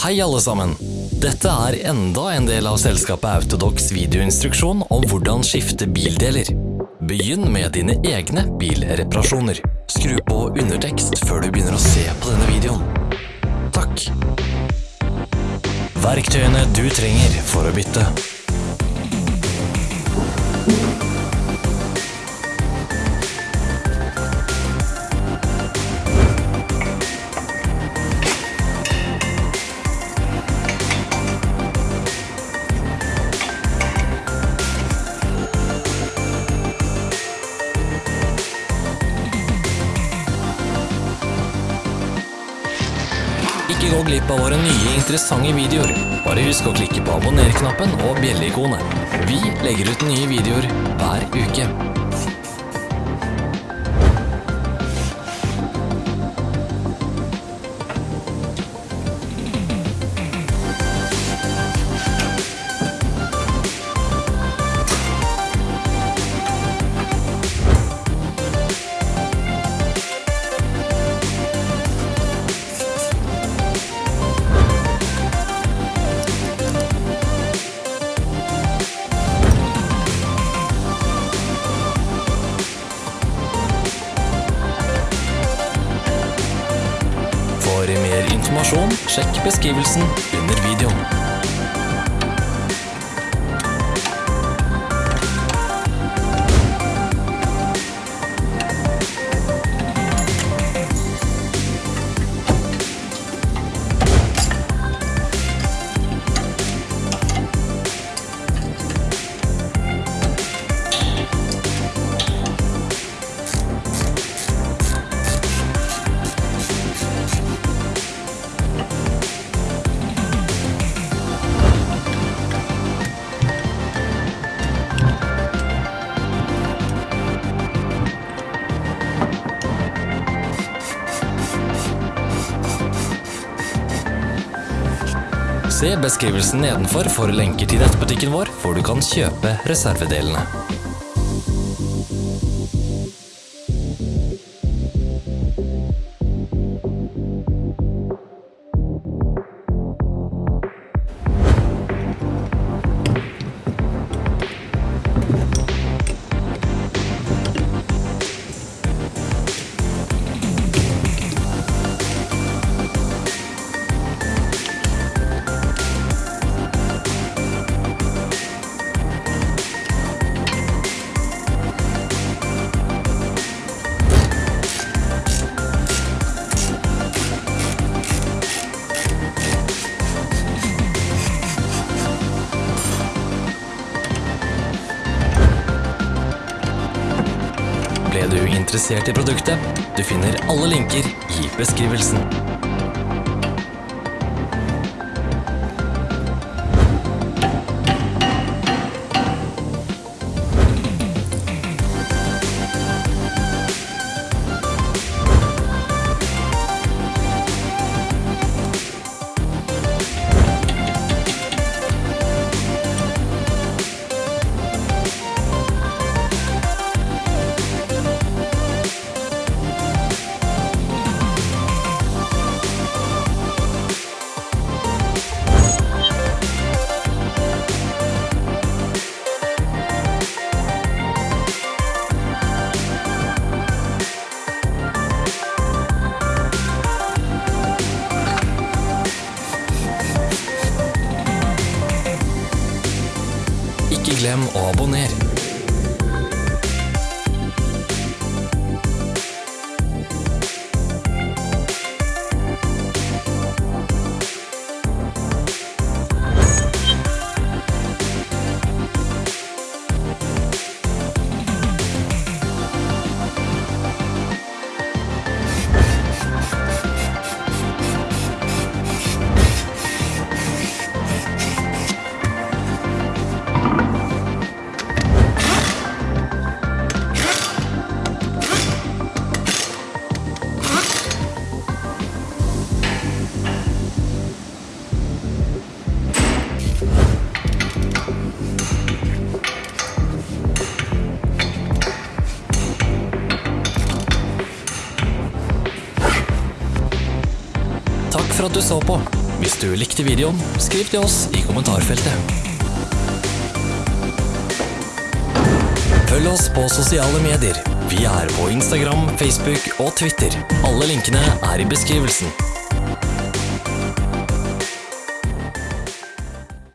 Hei alle sammen! Dette er enda en del av selskapet Autodox videoinstruksjon om hvordan skifte bildeler. Begynn med dine egne bilreparasjoner. Skru på undertekst før du begynner å se på denne videoen. Takk. Verktøyene du trenger for å bytte. Gå glipp av våre nye interessante videoer. Bare husk å klikke på abonner-knappen og bjelleikonet. Vi legger ut nye videoer hver uke. For mer informasjon, sjekk beskrivelsen under videoen. Se beskrivelsen nedenfor for lenker til nettbutikken vår, hvor du kan kjøpe reservedelene. Ble du interessert i produktet? Du finner alle linker i beskrivelsen. Ikke glem Takk for at du så på. Hvis du likte videoen, skriv til oss i kommentarfeltet. Følg oss på sosiale medier. Vi er på Instagram, Facebook og Twitter. Alle linkene er i beskrivelsen.